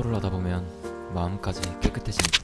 청소를 하다 보면 마음까지 깨끗해진다.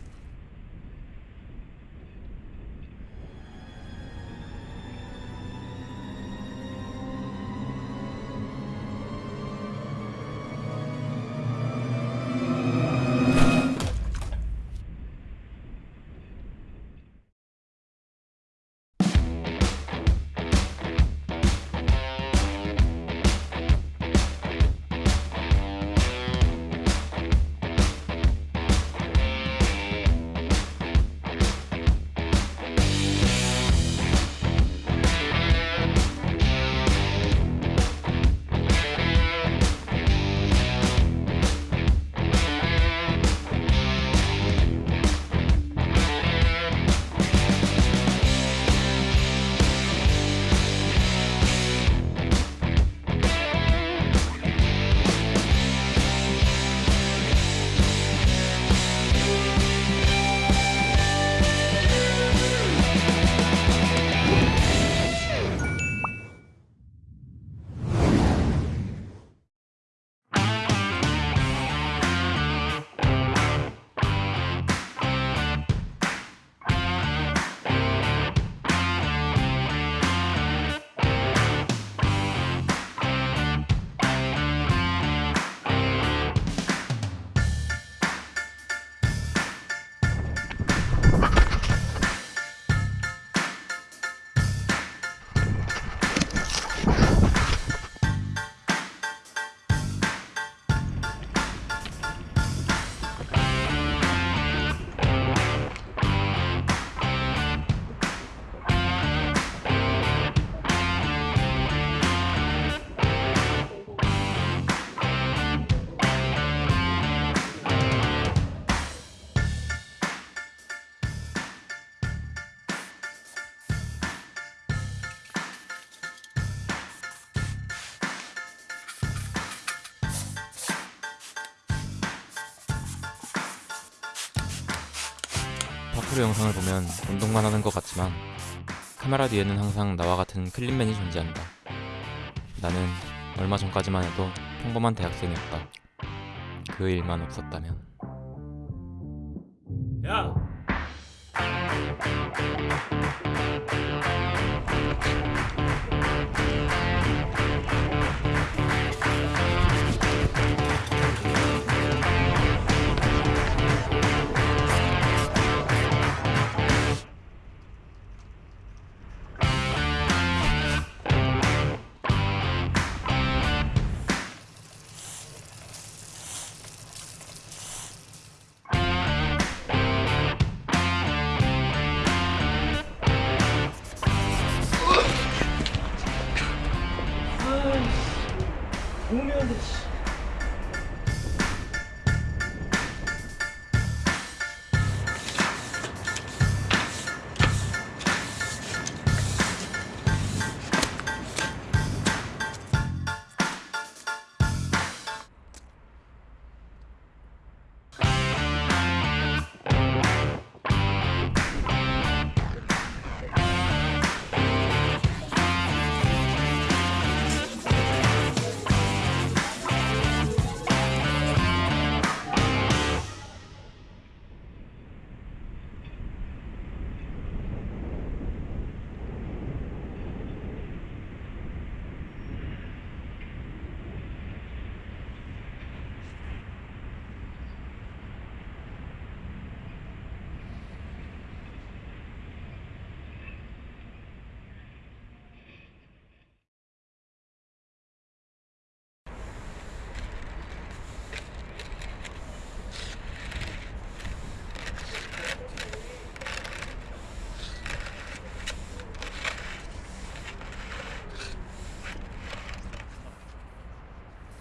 파쿠르 영상을 보면 운동만 하는 것 같지만 카메라 뒤에는 항상 나와 같은 클린맨이 존재한다. 나는 얼마 전까지만 해도 평범한 대학생이었다. 그 일만 없었다면. 야!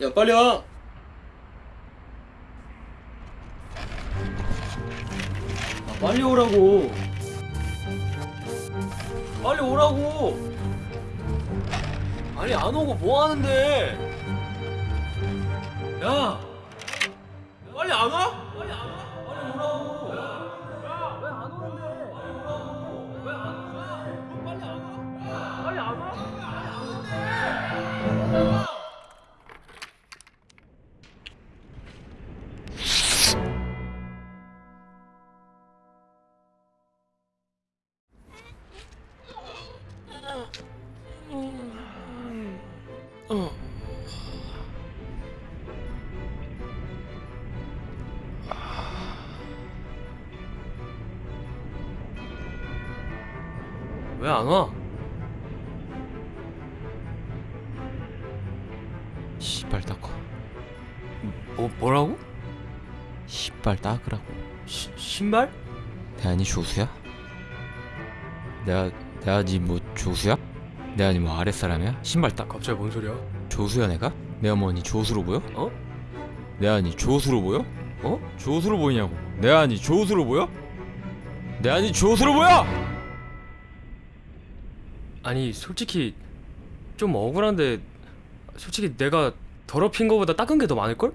야 빨리 와. 아, 빨리 오라고. 빨리 오라고. 아니 안 오고 뭐 하는데? 야. 빨리 안 와? 왜안 와? 시발 닦어 뭐, 뭐라고? 시발 닦으라고 시, 신발? 대안이 조수야? 내가 내가 니뭐 조수야? 내가 니뭐 아랫사람이야? 신발 딱 갑자기 뭔 소리야? 조수야 내가? 내가 뭐니 조수로 보여? 어? 내가 니 조수로 보여? 어? 조수로 보이냐고 내가 니 조수로 보여? 내가 니 조수로 보여? 아니 솔직히 좀 억울한데 솔직히 내가 더럽힌 거보다 닦은 게 더 많을걸?